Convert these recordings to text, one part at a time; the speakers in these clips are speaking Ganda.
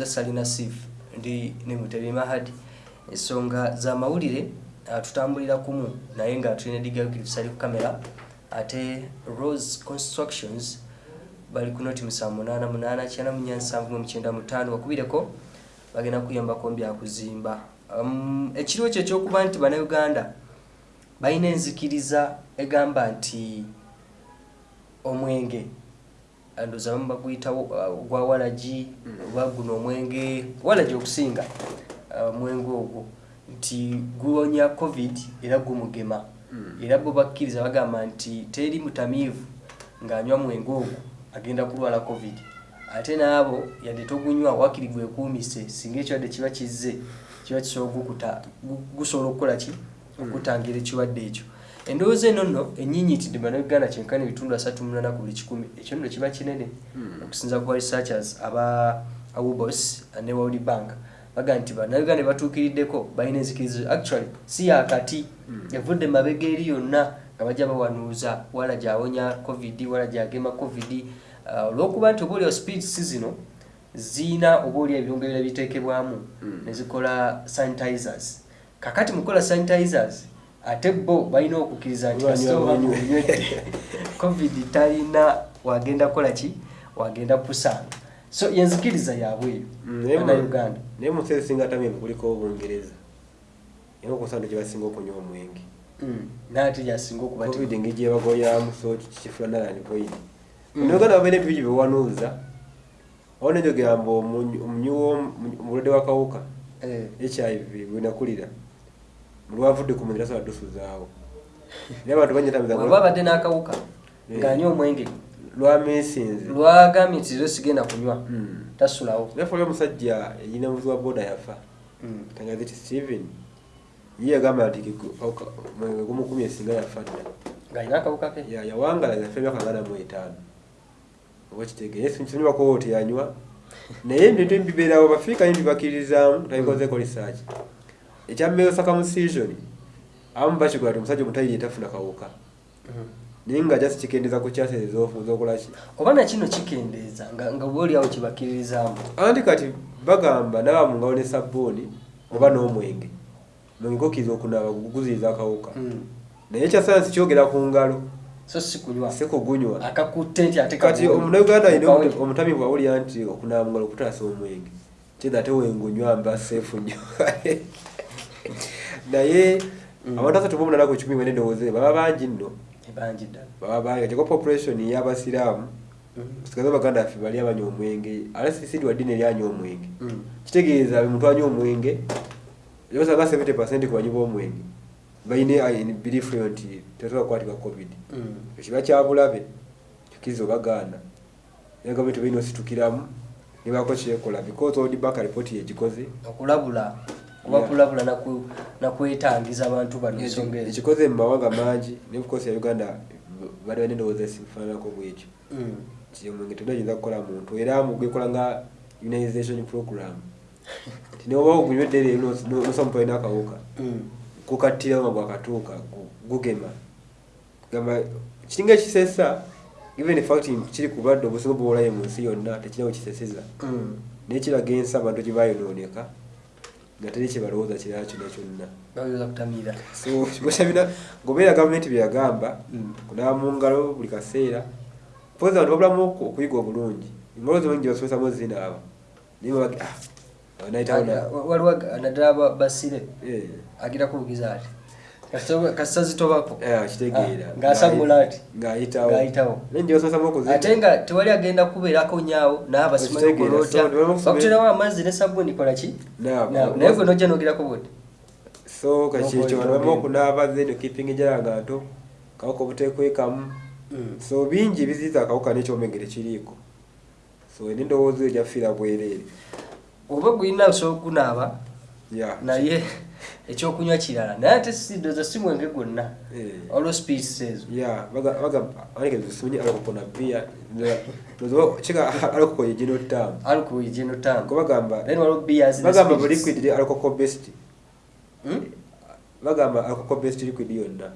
nze salina sif ndi ne mutebi mahadi ensonga zamawulire ah, tutambulira kumu naye nga tulina digagirifusali ku kamera. Ate rose constructions bali ku noti 888 wakubireko bagenda kuyambako byakuzimba um, ekiriwo kyo ekyokuba nti bannayuganda balina enzikiriza egamba nti omwenge ndoza bamu baguyitawo uh, gwa walagi oba guno omwenge walagi okusinga uh, omwenge ogwo nti guwonya covid era gumugema. Era bo bakkiriza bagamba nti teri mutamiivu ng'anywa mwenge ogwo agenda kulwala covid. Ate naabo yadde togunywa wakiri gwekuumise singa ekirwadde kiba kizze kiba kisobola okukuta gu- gusobola okukola ki? Okutangira ekirwadde ekyo endowooza eno nno enyinyitidde bannayuganda kyenkana ebitundu asatu munana ku buli kikumi. Ekyo nno kiba kinene. Okusinza ku researchers aba awobos ne world bank. Baga nti bannayuganda batuukiriddeko balina enzikirizo actually si yakati evudde mabega eri yonna nga bajja bawanuuza wala gyawonya covid wala gyagema covid. Uh, olwokuba nti oba olio speed si zino ziina oba oli ebirungo biteekebwamu ne zikola sanitizers. Kakati mukola sanitizers ate bo balina okukkiriza nti ng'onywedde covid talina wagenda kukola ki? Wagenda kusanga so yenzikiriza yaabwe Mm, eyo naye mu- nsi ezisinga tamiivu kuliko obungereza. Era okusanga gyebasinga okunywa omwenge. Mm, naate gyasinga okuba ti- covid ngigyebagoyamu so kifula nalan void Mm. noganda babaina ebibiri byewanuuza awo nejogera mbu omunywi omulwadde wakawuka Eh, hiv bwenakulira mulwavudde ku mwenge tasobola dusuzaawo naye abantu banyetamiza bw'aba abadde n'akawuka Eh. ng'anywa omwenge lwamisinze lwagambye nti leero sigenda kunywa Mm. tasulawo. Oli omusajja yina muzi wa boda yafa Mm. tangaza ti steven ye yagamba nti mwenge gumukumi esinga yafa dda. Ng'alina akawuka ke? Ya- yawangala yafa emyaka ngana mu etaano oba kitegeere kinyumakowo teyanywa naye ebintu ebibeerawo bafiika nti bakkiririzaamu tabikozeeko research osaka mu season abamu bakikola ti omusajja omutayiri etafuna kawuka. Mm. naye nga jasi kikendeeza ku kyasa ezokolaki oba nakino kikendeeza nga oba oliawo kibakkiririzaamu? Anti kati bagamba naba mu ngalo ne sabbuuni oba n'omwenge mwenge gokkiriza okunaaba guziriza akawuka. Mm. naye ekyasayansi kyogera ku ngalo. So si kunywa? Si kugunywa. Akakutte nti ate kati omunauganda alina Okawe. omuta- omutamivu awulira nti okunaaba mu ngalo kutaasa omwenge kyeza ate wengunywa mba seefu nnyo naye Mm. abantu asatu bomunana ku kikumi mwene ndowooze baba bangi nno. Baba bangi. Kyeko population y'abasiraamu Mm. sigaze baganda ffe bali abanywa omwenge. Ate sisidi wa ddiini eryanywa omwenge. Mm. kitegeeza muntu anywa omwenge osanga 70 percent ku banywi b'omwenge. Balina belief eyo nti tesobola kukwatibwa covid. Mm. ekiba kyabulabe kikiriza obagaana. Naye gavumenti balina ositukiramu nebako kyekola because old back report yegikoze okulabula Yeah. kulabula naku- nakwetangiza abantu bano ensonga ezo ekikoze mu mawanga mangi ne bukosi ya uganda bali balina endowooza esifaananako bwekyo Mm. nti omwenge tegunayinza kukola muntu era mugwekola nga unionization program ti noba ogunywedde leero nosamupa alina akawuka Mm. kukattira nga gwakatuuka gu- gugema gamba kiringa ekisesa even in fact kiri ku bulwadde obusinga bwolaye mu nsi yonna tekirina kiseseza Mm. naye kiraga ensi abantu gye bayonooneka nga teri kyebalowooza kirala kyonna. Kyonna kikwesabina ngaobeera gavumenti byeyagamba kunaaba mu ngalo buli kaseera pozi abantu babulamu oku- okuyiga obulungi. Engalo gye basomesamu zinaaba naye babagi nayitawo Aga- waliwo naddala ba- basire agira kubugiza ati Kasita- zitobako kitegeera. Ah, ng'asagula ati. ng'ayitawo. Ate nga tewali agenda kubeerako nyaawo okusoma- bakuterawo amazzi ne sabuni kola ki? Naye gwe nojja nogirako bwoti. So kakikyo N'okwogera abantu bamu ogenda. okunaaba then keeping ejala nto kawuka obuteekwekamu. So bingi biziiza akawuka n'ekyomengere kiriiko. So n'endowooza eyo gyafiira bwereere. Oba gulina osobola okunaaba naye ekyokunywa kirala. Naye ate sidoza si mwenge gwonna. Eh. olwo ezo bia tamu alcohol tamu then waliwo beers bagamba bu liquid Hmm? bagamba liquid yonna.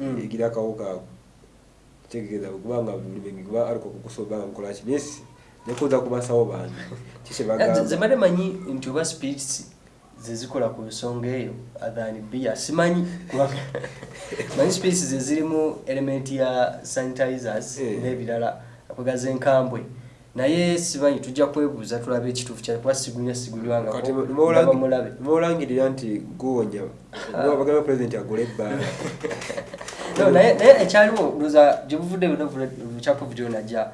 Mm. egira akawuka ako kitegeeza kubanga kuba nekuza bange manyi nti oba spirits zezikola ku nsonga eyo than bia simanyi manyi spirits zezirimu element ya sanitizers Eh. n'ebirala akwegaza enkambwe naye simanyi tujja kwebuuza tulabe ekituufu kya kuba sigunya kati sigulywanga mulabe. mubulangirira nti guwonya bagamba pulezidenti agula ebbaala naye ekyaliwo ndowooza gye buvudde bucyakuvu gyonajja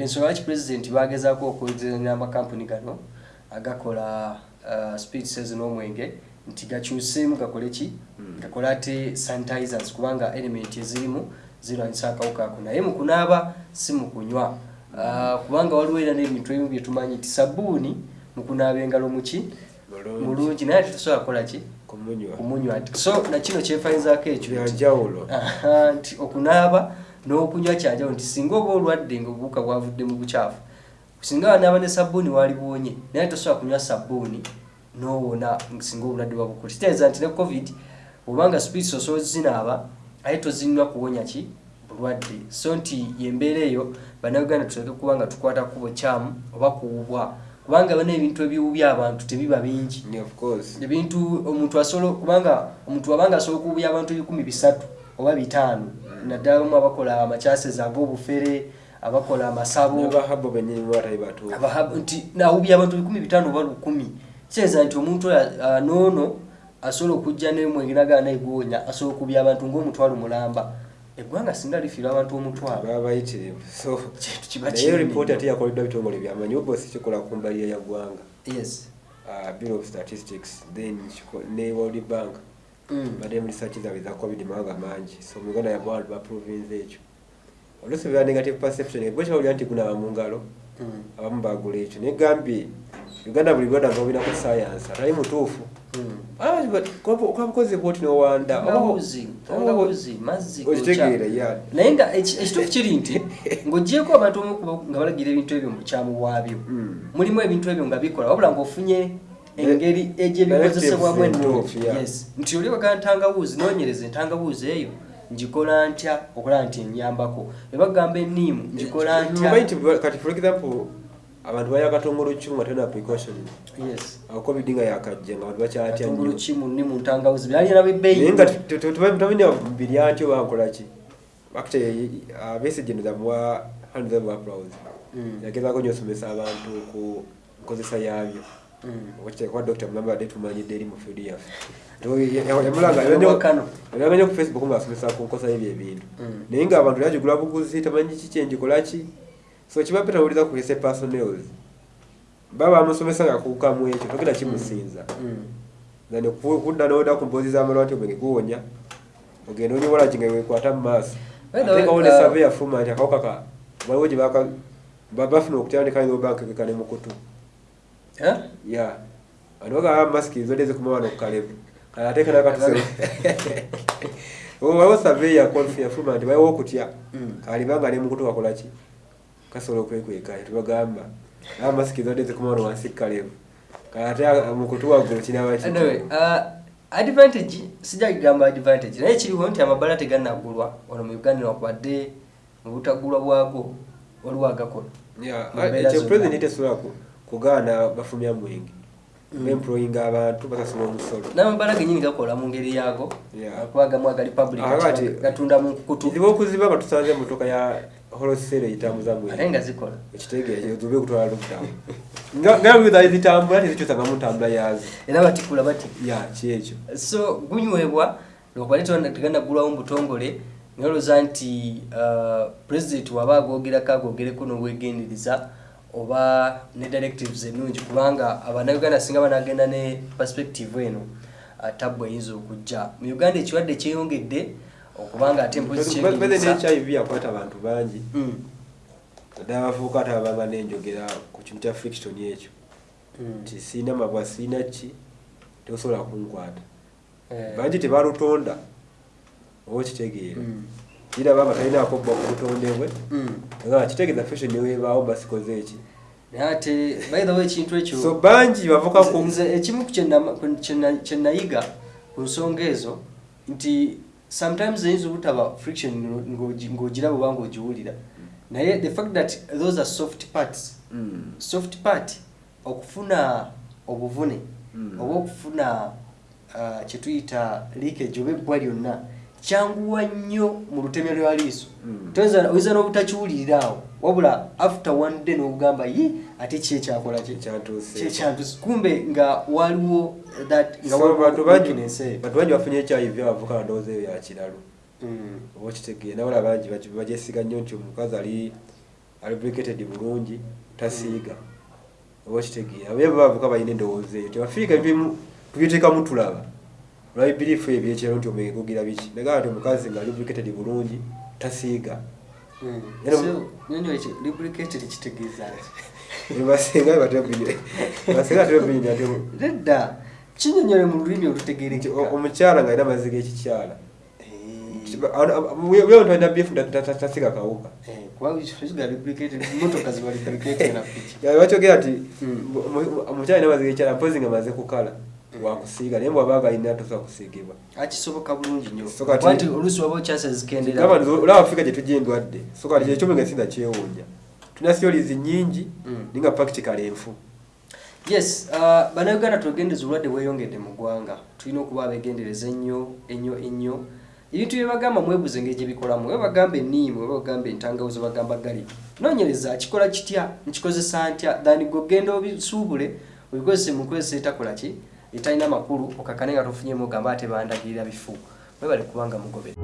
ensonga lwaki pulezidenti bagezaako okwezanya amakampuni gano agakola uh, spirits n'omwenge nti gakyuseemu gakole ki? Gakole ate sanitizers kubanga element ezirimu zirwanyisa akawuka ako. Naye mu kunaaba si mu kunywa. Uh, kubanga waliwo era n'ebintu ebimu bye tumanyi nti sabbuuni mu kunaaba engalo muki Mulungi. naye ate tusobola kukola ki? Kumunywa. So nakino kyefayizaako ekyo? Nti okunaaba n'okunywa kyanjawulo nti singa oba olwadde nga obuwuka bwavudde mu bukyafu singa wanaaba ne sabbuuni wali buwonye naye tosobola kunywa sabbuuni n'owona singa obulwadde bwabukuli kitegeeza nti ne covid obanga spirits osobola zinaaba aye tozinywa kuwonya ki? Bulwadde. So nti yembeera eyo bannayuganda tuleke kuba nga tukwata ku bukyamu oba kuwubwa. Kubanga bana ebintu ebiwubya abantu tebiba bingi. Yeah, of course. Ebintu omuntu asobola kubanga omuntu abanga asobola okubya abantu ebikumi bisatu oba bitaano naddala mu abakola amakyaseza ag'obufere abakola amasabo nti nawubya abantu bikumi bitaano oba lukumi. Kitegeeza nti omuntu oyo ah, noono asobola okujja nemwenge nagala naigwonya asobola okubya abantu ng'omutwalo mulamba. Eggwanga singa lifiirwa abantu omutwalo. Baba bayitirivu so naye ripooti ate yakoleddwa bitongole byamanyi obosi kikola ku mbaliya ya ggwanga. Yes. Uh, bureau of statistics then ne world bank. Mm. badde mu research zaabwe za covid mawanga mangi so mu uganda yabantu ba province ekyo oluusi beba negative perception ebwe kyawulira nti gunaaba mu ngalo Mm. abamu bagula ekyo naye gambye uganda buli lwada nga obinako science atali mutuufu Mm. okabukozi bwoti nowanda Tangawuzi, tangawuzi, mazzi okitegeera gokya. ya naye nga eki- ekituufu kiri nti ng'ogyeko abantu omu kuba- nga balagira ebintu ebyo mu bukyamu bwabyo Mm. mulimu ebintu ebyo nga bikola wabula ng'ofunye engeri egyebikozesebwamu ennungi entuufu. Yes. nti oli wagala ntangawuzi noonyereza entangawuzi eyo ngikola ntya? Okulaba nti enyambako ne bagamba enniimu ngikola Mumanyi ntya? nti kati for example abantu baya katongolo kimu ate na precaution covid nga yakajja nga abantu katungulu nnyo ki mu nnimu ntangawuzi byalina bebbeeyi naye nga tutamanya mbiri atyo bankola ki? Akite abesigeno zamuwa hand them applause yagezaako nyo osomesa abantu ku nkozesa yaabyo. Okiteekwa dr mulamba badde tumanyidde eri mu field yaffe Wakano. yamulanga ku facebook ngaasomesa ku nkosa y'ebyo ebintu naye ngaabantu yagigula buguzi tamanyi ki so kiba pe tawuliza ku hise personals baba bamusomesa nga kukamu ekyo togenda kimusinza kudda noda ku mpozi z'amalwati omwenge guwonya ogenda onyobola ki nga wekwata mu maaso ate nga wone uh, save yafuma nti akawuka ka waliwo gye ba- bafuna okutandika nyo banka kekane mu kutu? ya abantu bagaba masiki zodde zikuma wano ku kalevu kale. Ateeka nakatuse waliwo save yakonfu yafuma nti baliwo okutya. Mm. kalibanga ne mukutu kakola ki? Kasobola okwekweka tubagamba. Aba masiki zodde zikuma wano wansi ku kalevu kale. Ate mukutu waggulu kinaba ki? Anyway, uh, advantage sijja kugamba advantage. Naye kiriwo nti amabala tegannagulwa. Wano mu uganda wakubadde mu butagulwa bwago waliwo agakola Yeah, ekyo president tesobola ku- kugaana bafumya mwenge. Mm. bemployinga abantu basasula omusolo. N'amabala genyini gakola mu ngeri yaago Yeah. kuba gamu agali public kati- gatunda mu kutu kizibu okuziba nga tusanze emotoka ya holosere eyitambuza ate mwenge nga zikola. Ekitegeeza zube okutwala lockdown nga nga wiza zitambula tezikyusanga mu ntambula yaazo era batikula bati ya kyekyo so gunywebwa lwakubadde tegannagulwawo mu butongole noloza nti uh, president waba agogerako agogereko n'obwegendereza oba ne directives ennungi kubanga abannayuganda singa banagenda ne perspective eno tabbu eyinza okujja. Mu uganda ekirwadde kyeyongedde okubanga ate empozi beze kyeyinza ne hiv yakwata abantu bangi. Mm, naddala abavubuka ate abanga nenjogera ku kintu kya friction ekyo. Mm, nti siina mabwa siina ki? Tosobola kunkwata. Eh, bangi tebalutonda. Oba okitegeera. Mm, kiraba nga talinaako bba ku butonde bwe mm. nga kitegeeza fashion newebaawo basikoze eki naye ate by the way ekintu ekyo so bangi bavuka ku nze ekimu ku kyenna- ku kyenna- kyenayiga ku nsonga ezo nti sometimes eyinza obutaba friction ng'ogi- ng'ogiraba oba ng'ogiwulira naye the fact that those are soft parts Mm. soft part okufuna obuvune Mm. oba okufuna uh, kyetuyita leakage oba ebbwa lyonna kyanguwa nnyo mu lutemya lwa liiso Mm. toyinza oyinza n'obutakiwuliraawo wabula after one day n'ogamba ye ate ki ekyakola kyekyantusi kumbe nga waliwo that nga So, waliwo bantu bangi bafunye hiv abavuka ndowooza eyo yakiralo Mm. oba okitegeera nabala bangi bagyesiga nnyo nti omukazi ali alibricated bulungi tasiiga. Oba okitegeera abe bavuka balina endowooza eyo tebafiika ebimu tubiteekamu tulaba olwa birifu ebyekiro nti omwenge gugira biki? Nagamba nti omukazi nga alibricated bulungi tasiiga. Mm. Lubricated ki? basinga basinga batebabini ati nedda kinyonyole mu lulimi nti olutegerekeka o- omukyala nga alina amazzi g'ekikyala Eh, bwe ntu alina bifu tasiga kawuka lubricated lubricated bakyogera nti Mm. omukyala alina amazzi g'ekikyala mpozi nga amaze kukala wakusiiga naye bwabanga alina tosobola kusiigibwa. Akisoboka bulungi nnyo. So kati- Kuba nti oluusi waba okyasa zikendera gamba nti olaba afirika gye tujja endwadde. So kati kyekyomu nga sinda kyewuunya tulina siolizi nnyingi Mm. naye nga practical enfu. Yes uh, bannayuganda twegendeza obulwadde bweyongedde mu ggwanga. Tulina okuba abegendereza ennyo ennyo ennyo. Ebintu bye bagamba mwebuze engeri gye bikolamu. We bagamba enniimu we bagamba entangawuzo bagamba gali noonyereza kikola kitya? Nkikozesa ntya? Thani gwe ogenda obisuubule obikozese mu nkozesa etakola ki etalina makulu okakane nga tofunyemu ogamba ate bandagirira bifu. Mwebale kubanga mugobe